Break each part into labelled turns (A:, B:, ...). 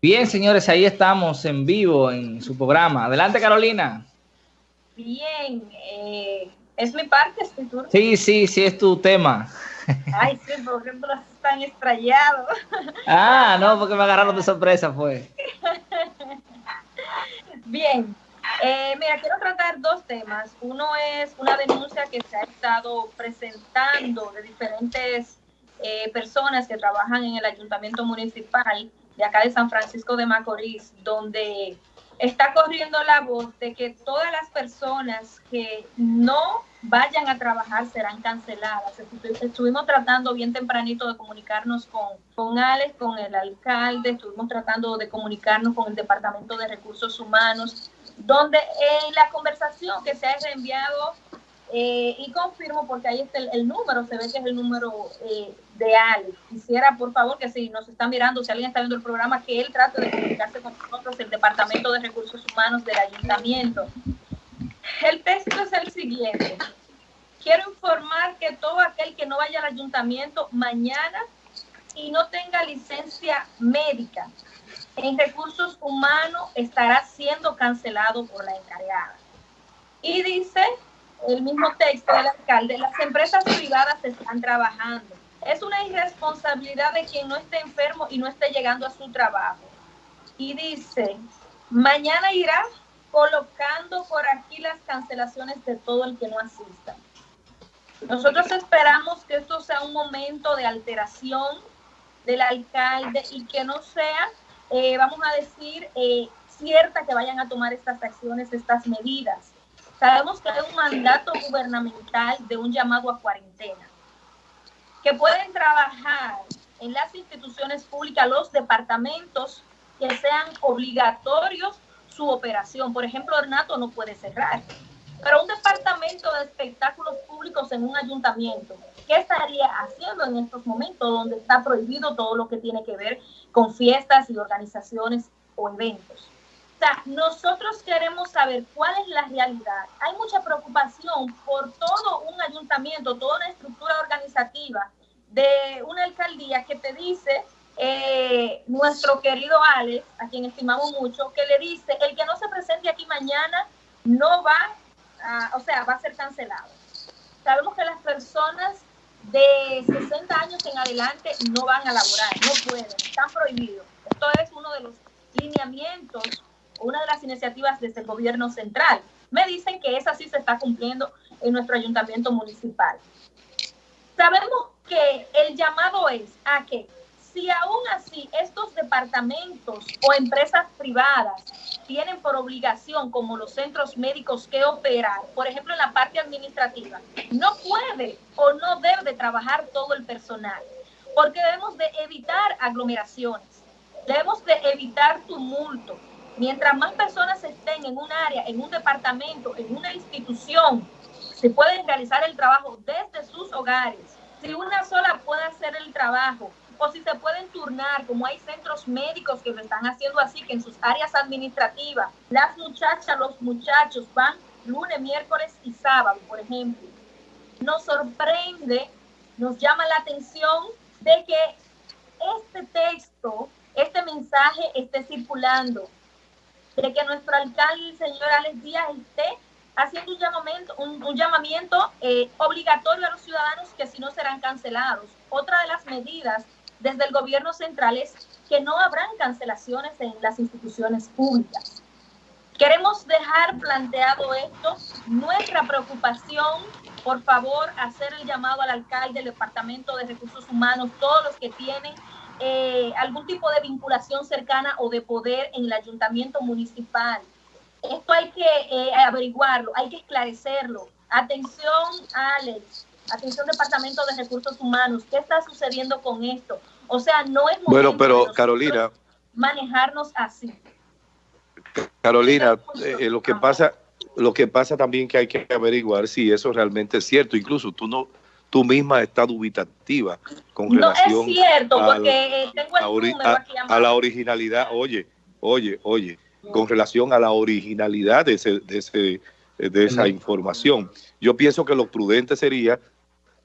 A: Bien, señores, ahí estamos en vivo en su programa. Adelante, Carolina.
B: Bien, eh, ¿es mi parte, este turno?
A: Sí, sí, sí, es tu tema.
B: Ay, sí, por ejemplo, están estrellados.
A: Ah, no, porque me agarraron de sorpresa, fue.
B: Bien, eh, mira, quiero tratar dos temas. Uno es una denuncia que se ha estado presentando de diferentes eh, personas que trabajan en el ayuntamiento municipal de acá de San Francisco de Macorís, donde está corriendo la voz de que todas las personas que no vayan a trabajar serán canceladas. Estuvimos tratando bien tempranito de comunicarnos con, con Alex, con el alcalde, estuvimos tratando de comunicarnos con el Departamento de Recursos Humanos, donde en la conversación que se ha reenviado eh, y confirmo porque ahí está el, número, se ve que es el número eh, de Alex. Quisiera, por favor, que si nos están mirando, si alguien está viendo el programa, que él trate de comunicarse con nosotros, el Departamento de Recursos Humanos del Ayuntamiento. El texto es el siguiente. Quiero informar que todo aquel que no vaya al ayuntamiento mañana y no tenga licencia médica en recursos humanos estará siendo cancelado por la encargada. Y dice el mismo texto del alcalde, las empresas privadas están trabajando. Es una irresponsabilidad de quien no esté enfermo y no esté llegando a su trabajo. Y dice, mañana irá colocando por aquí las cancelaciones de todo el que no asista. Nosotros esperamos que esto sea un momento de alteración del alcalde y que no sea, eh, vamos a decir, eh, cierta que vayan a tomar estas acciones, estas medidas. Sabemos que hay un mandato gubernamental de un llamado a cuarentena, que pueden trabajar en las instituciones públicas, los departamentos que sean obligatorios su operación. Por ejemplo, Ornato no puede cerrar, pero un departamento de espectáculos públicos en un ayuntamiento, ¿qué estaría haciendo en estos momentos donde está prohibido todo lo que tiene que ver con fiestas y organizaciones o eventos? Sea, nosotros queremos saber cuál es la realidad. Hay mucha preocupación por todo un ayuntamiento, toda una estructura organizativa de una alcaldía que te dice eh, nuestro querido Alex, a quien estimamos mucho, que le dice, el que no se presente aquí mañana no va, a, o sea, va a ser cancelado. Sabemos que las personas de 60 años en adelante no van a laborar, no pueden, están prohibidos. Esto es uno de los lineamientos una de las iniciativas desde el gobierno central. Me dicen que esa sí se está cumpliendo en nuestro ayuntamiento municipal. Sabemos que el llamado es a que si aún así estos departamentos o empresas privadas tienen por obligación, como los centros médicos, que operar, por ejemplo, en la parte administrativa, no puede o no debe de trabajar todo el personal, porque debemos de evitar aglomeraciones, debemos de evitar tumulto, Mientras más personas estén en un área, en un departamento, en una institución, se pueden realizar el trabajo desde sus hogares. Si una sola puede hacer el trabajo o si se pueden turnar, como hay centros médicos que lo están haciendo así, que en sus áreas administrativas, las muchachas, los muchachos van lunes, miércoles y sábado, por ejemplo. Nos sorprende, nos llama la atención de que este texto, este mensaje esté circulando de que nuestro alcalde, el señor Alex Díaz, esté haciendo un llamamiento, un, llamamiento eh, obligatorio a los ciudadanos que si no serán cancelados. Otra de las medidas desde el gobierno central es que no habrán cancelaciones en las instituciones públicas. Queremos dejar planteado esto, nuestra preocupación, por favor, hacer el llamado al alcalde, del Departamento de Recursos Humanos, todos los que tienen eh, algún tipo de vinculación cercana o de poder en el ayuntamiento municipal. Esto hay que eh, averiguarlo, hay que esclarecerlo. Atención, Alex, atención Departamento de Recursos Humanos, ¿qué está sucediendo con esto? O sea, no es
C: bueno, pero Carolina,
B: manejarnos así.
C: Carolina, eh, lo que pasa, lo que pasa también que hay que averiguar si eso realmente es cierto. Incluso tú no, tú misma estás dubitativa con relación a, la originalidad, oye, oye, oye, con relación a la originalidad de, ese, de, ese, de esa información. Yo pienso que lo prudente sería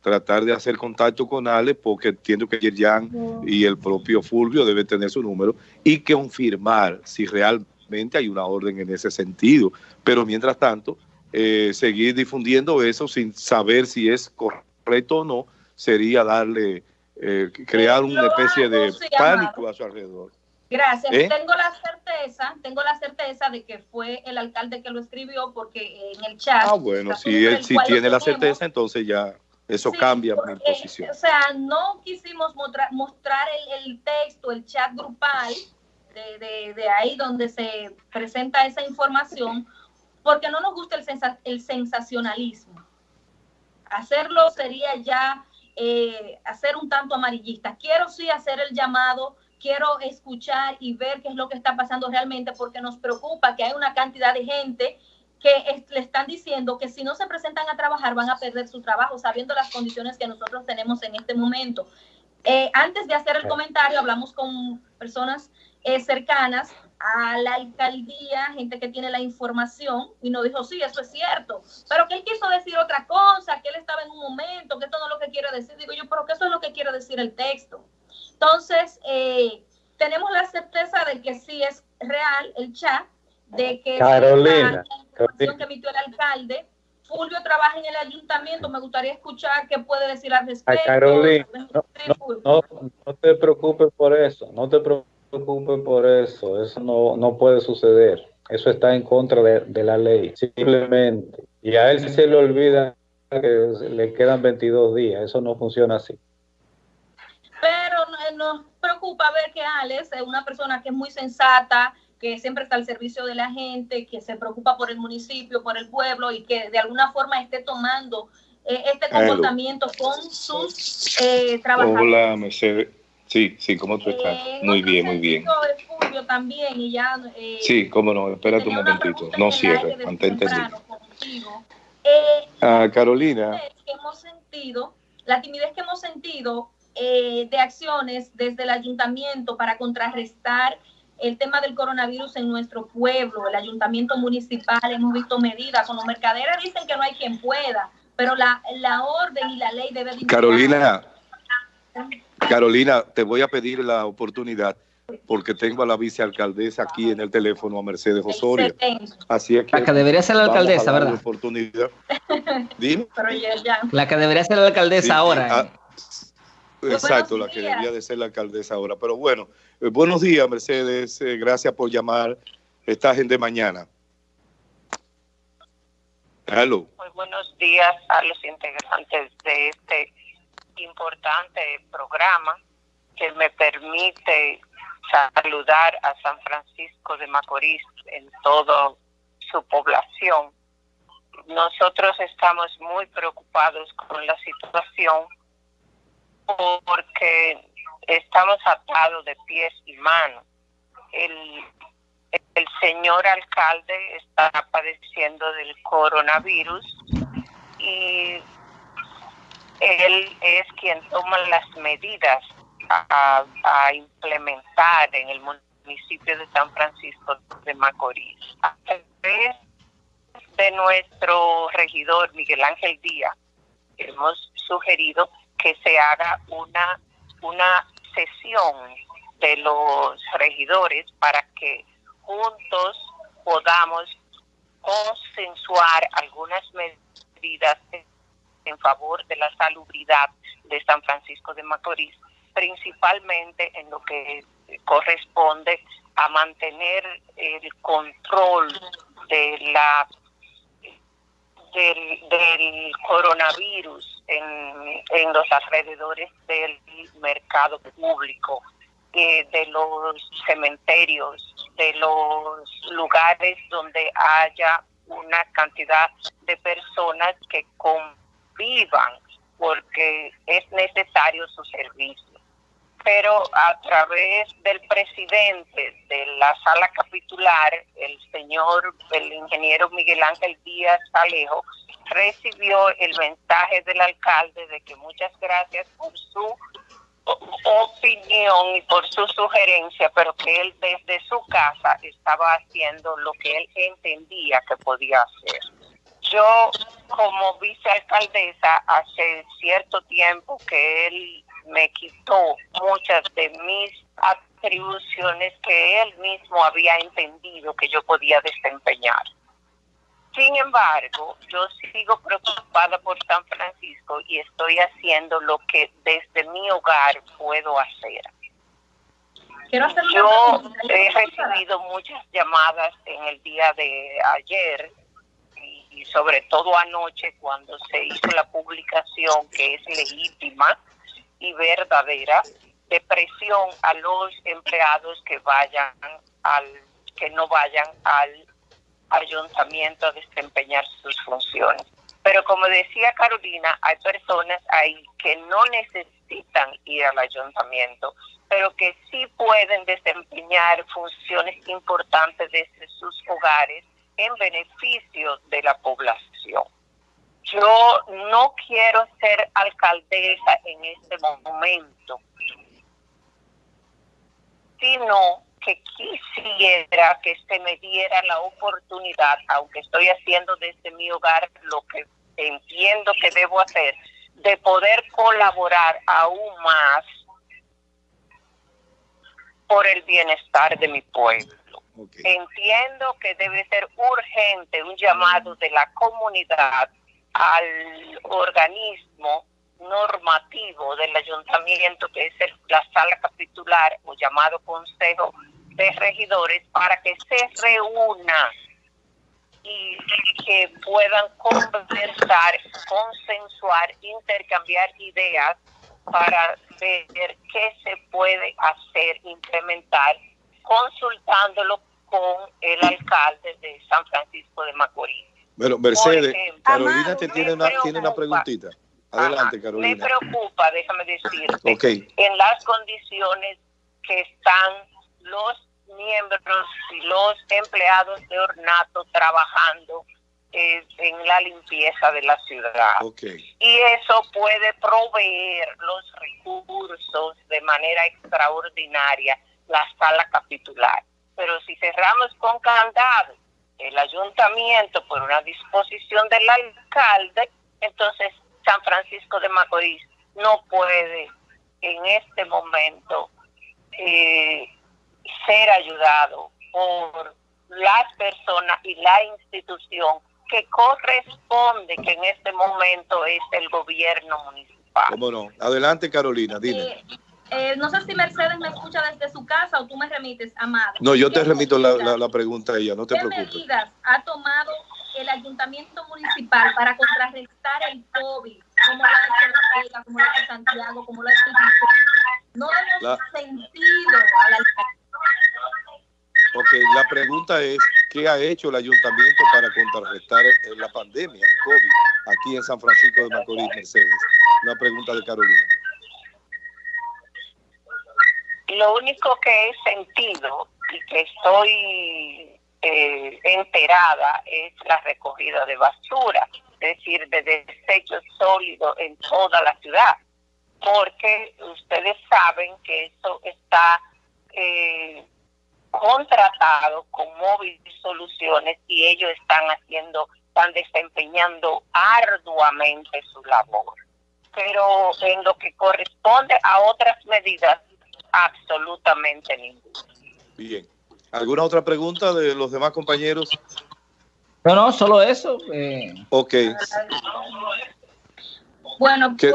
C: tratar de hacer contacto con Ale, porque entiendo que Yerjan y el propio Fulvio deben tener su número, y confirmar si realmente hay una orden en ese sentido. Pero mientras tanto, eh, seguir difundiendo eso sin saber si es correcto o no, sería darle, eh, crear una especie de pánico a su alrededor.
B: Gracias. ¿Eh? Tengo la certeza, tengo la certeza de que fue el alcalde que lo escribió porque en el chat.
C: Ah, bueno, si él si tiene la certeza, entonces ya eso cambia mi posición.
B: O sea, no quisimos mostrar, mostrar el, texto, el chat grupal de, de, de, ahí donde se presenta esa información, porque no nos gusta el, el sensacionalismo. Hacerlo sería ya eh, hacer un tanto amarillista. Quiero sí hacer el llamado quiero escuchar y ver qué es lo que está pasando realmente porque nos preocupa que hay una cantidad de gente que le están diciendo que si no se presentan a trabajar van a perder su trabajo, sabiendo las condiciones que nosotros tenemos en este momento. Eh, antes de hacer el comentario, hablamos con personas eh, cercanas a la alcaldía, gente que tiene la información, y nos dijo, sí, eso es cierto, pero que él quiso decir otra cosa, que él estaba en un momento, que esto no es lo que quiere decir. Digo yo, pero que eso es lo que quiere decir el texto. Entonces, eh, tenemos la certeza de que sí es real el chat, de que
D: Carolina, la
B: información que emitió el alcalde. Fulvio trabaja en el ayuntamiento, me gustaría escuchar qué puede decir al respecto.
D: Carolina, no, te preocupes por eso, no te preocupes por eso, eso no, no puede suceder. Eso está en contra de, de la ley, simplemente. Y a él se le olvida que le quedan 22 días, eso no funciona así
B: nos preocupa ver que Alex es una persona que es muy sensata, que siempre está al servicio de la gente, que se preocupa por el municipio, por el pueblo y que de alguna forma esté tomando eh, este comportamiento con sus eh, trabajadores.
C: Hola, Mercedes. Sí, sí, ¿cómo tú estás? Eh, muy bien, muy bien.
B: también y ya,
C: sí, cómo no, espérate un momentito, no cierre, mantente ah, Carolina.
B: Que hemos sentido, la timidez que hemos sentido eh, de acciones desde el ayuntamiento para contrarrestar el tema del coronavirus en nuestro pueblo, el ayuntamiento municipal, hemos visto medidas, como mercaderes dicen que no hay quien pueda, pero la, la orden y la ley debe de...
C: Carolina, Carolina, te voy a pedir la oportunidad porque tengo a la vicealcaldesa aquí en el teléfono, a Mercedes Osorio. Así es que
A: la que debería ser la alcaldesa, ¿verdad?
C: Oportunidad.
A: La que debería ser la alcaldesa ahora. ¿eh?
C: Exacto, la que debía de ser la alcaldesa ahora. Pero bueno, eh, buenos días, Mercedes. Eh, gracias por llamar. Estás en de mañana.
E: Hello. Muy buenos días a los integrantes de este importante programa que me permite saludar a San Francisco de Macorís en toda su población. Nosotros estamos muy preocupados con la situación porque estamos atados de pies y manos. El, el señor alcalde está padeciendo del coronavirus y él es quien toma las medidas a, implementar en el municipio de San Francisco de Macorís. A través de nuestro regidor Miguel Ángel Díaz, hemos sugerido que se haga una, una sesión de los regidores para que juntos podamos consensuar algunas medidas en favor de la salubridad de San Francisco de Macorís, principalmente en lo que corresponde a mantener el control de la del, coronavirus en, los alrededores del mercado público, eh, de los cementerios, de los lugares donde haya una cantidad de personas que convivan porque es necesario su servicio pero a través del presidente de la sala capitular, el señor, el ingeniero Miguel Ángel Díaz Alejo, recibió el mensaje del alcalde de que muchas gracias por su opinión y por su sugerencia, pero que él desde su casa estaba haciendo lo que él entendía que podía hacer. Yo como vicealcaldesa hace cierto tiempo que él me quitó muchas de mis atribuciones que él mismo había entendido que yo podía desempeñar. Sin embargo, yo sigo preocupada por San Francisco y estoy haciendo lo que desde mi hogar puedo hacer. yo he recibido muchas llamadas en el día de ayer y sobre todo anoche cuando se hizo la publicación que es legítima y verdadera de presión a los empleados que vayan al que no vayan al ayuntamiento a desempeñar sus funciones. Pero como decía Carolina, hay personas ahí que no necesitan ir al ayuntamiento, pero que sí pueden desempeñar funciones importantes desde sus hogares en beneficio de la población. Yo no quiero ser alcaldesa en este momento, sino que quisiera que se me diera la oportunidad, aunque estoy haciendo desde mi hogar lo que entiendo que debo hacer, de poder colaborar aún más por el bienestar de mi pueblo. Entiendo que debe ser urgente un llamado de la comunidad al organismo normativo del ayuntamiento, que es la sala capitular o llamado Consejo de Regidores, para que se reúna y que puedan conversar, consensuar, intercambiar ideas para ver qué se puede hacer, implementar, consultándolo con el alcalde de San Francisco de Macorís.
C: Bueno, Mercedes, Carolina te tiene una, tiene una preguntita. Adelante, Carolina.
E: Me preocupa, déjame decirte, en las condiciones que están los miembros y los empleados de Ornato trabajando eh, en la limpieza de la ciudad. Y eso puede proveer los recursos de manera extraordinaria la sala capitular. Pero si cerramos con candado el ayuntamiento por una disposición del alcalde, entonces San Francisco de Macorís no puede en este momento eh, ser ayudado por las personas y la institución que corresponde, que en este momento es el gobierno municipal.
C: ¿Cómo no? Adelante, Carolina, dime.
B: Eh, no sé si Mercedes me escucha desde su casa o tú me remites, Amada.
C: No, yo te remito la, la, pregunta a ella, no te
B: ¿Qué
C: preocupes.
B: medidas ha tomado el ayuntamiento municipal para contrarrestar el COVID? Como lo ha hecho la como lo ha hecho Santiago, como lo ha hecho No hemos sentido a la
C: Ok, la pregunta es, ¿qué ha hecho el ayuntamiento para contrarrestar la pandemia, el COVID, aquí en San Francisco de Macorís, Mercedes? Una pregunta de Carolina.
E: Lo único que he sentido y que estoy eh, enterada es la recogida de basura, es decir, de desechos sólidos en toda la ciudad, porque ustedes saben que eso está eh, contratado con Móvil Soluciones y ellos están haciendo, están desempeñando arduamente su labor. Pero en lo que corresponde a otras medidas, absolutamente ninguna.
C: Bien. ¿Alguna otra pregunta de los demás compañeros?
A: No, no, solo eso. Eh.
C: Ok.
B: Bueno, pues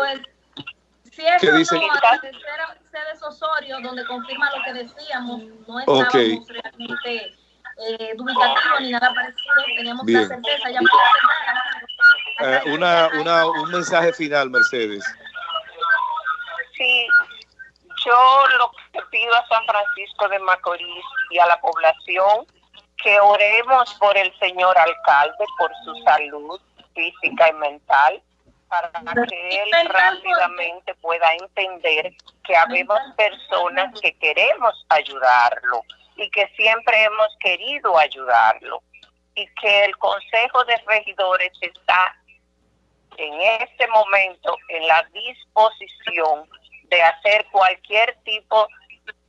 B: si eso ¿Qué dice? no, a Mercedes Osorio, donde confirma lo que decíamos, no estábamos okay. realmente eh, dubitativos ni nada parecido, teníamos Bien. la certeza ya
C: eh, una, una, un mensaje final, Mercedes.
E: Yo lo que pido a San Francisco de Macorís y a la población que oremos por el señor alcalde, por su salud física y mental, para que él rápidamente pueda entender que habemos personas que queremos ayudarlo y que siempre hemos querido ayudarlo y que el Consejo de Regidores está en este momento en la disposición de hacer cualquier tipo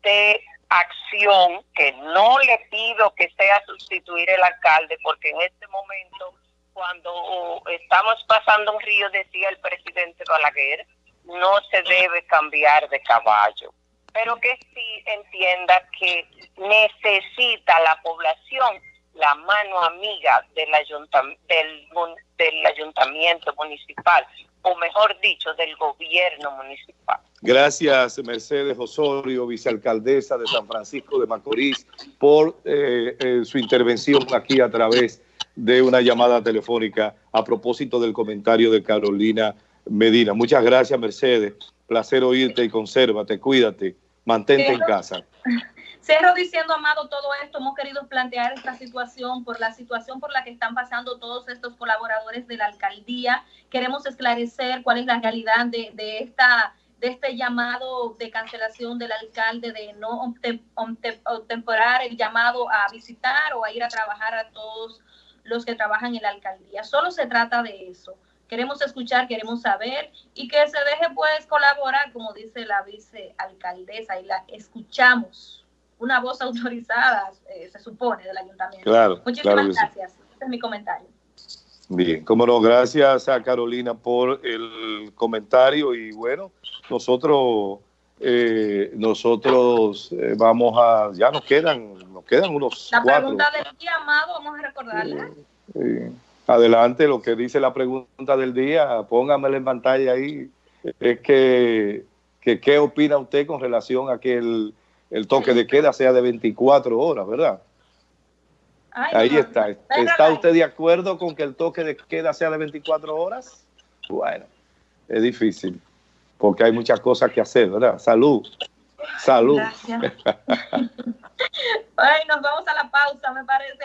E: de acción que no le pido que sea sustituir el alcalde porque en este momento cuando estamos pasando un río, decía el presidente Balaguer, no se debe cambiar de caballo, pero que sí entienda que necesita la población la mano amiga del, del ayuntamiento municipal, o mejor dicho, del gobierno municipal.
C: Gracias, Mercedes Osorio, vicealcaldesa de San Francisco de Macorís, por eh, eh, su intervención aquí a través de una llamada telefónica a propósito del comentario de Carolina Medina. Muchas gracias, Mercedes. Placer oírte y consérvate, cuídate, mantente en casa.
B: Cerro diciendo, Amado, todo esto, hemos querido plantear esta situación por la situación por la que están pasando todos estos colaboradores de la alcaldía. Queremos esclarecer cuál es la realidad de, esta de este llamado de cancelación del alcalde de no temporar el llamado a visitar o a ir a trabajar a todos los que trabajan en la alcaldía. Solo se trata de eso. Queremos escuchar, queremos saber y que se deje pues colaborar, como dice la vicealcaldesa, y la escuchamos. Una voz autorizada, eh, se supone, del ayuntamiento.
C: Claro,
B: Muchísimas gracias. Este es mi comentario.
C: Bien, como no, gracias a Carolina por el comentario y bueno, nosotros eh, nosotros eh, vamos a, ya nos quedan, nos quedan unos
B: La pregunta del día, Amado, vamos a recordarla.
C: adelante, lo que dice la pregunta del día, póngamela en pantalla ahí, es que, que ¿qué opina usted con relación a que el, el toque de queda sea de 24 horas, verdad? Ahí está. ¿Está usted de acuerdo con que el toque de queda sea de 24 horas? Bueno, es difícil, porque hay muchas cosas que hacer, ¿verdad? Salud. Salud.
B: Gracias. Ay, nos vamos a la pausa, me parece.